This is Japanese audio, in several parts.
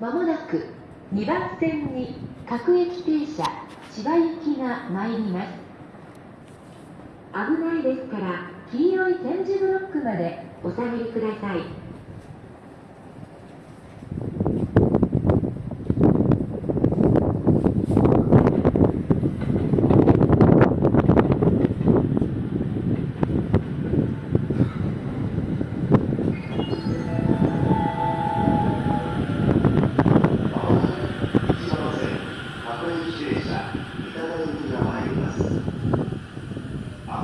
まもなく2番線に各駅停車千葉行きが参ります。危ないですから黄色い点字ブロックまでお下がりください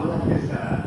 危ないですから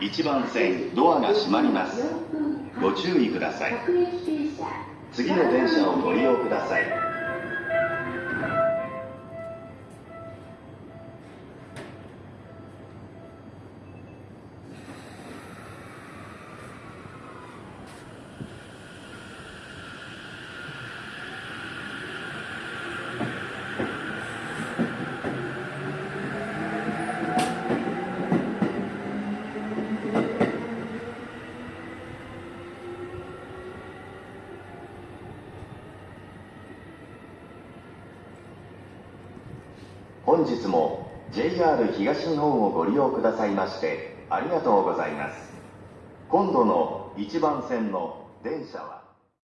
1番線ドアが閉まります。ご注意ください。次の電車をご利用ください。本日も JR 東日本をご利用くださいましてありがとうございます。今度の1番線の電車は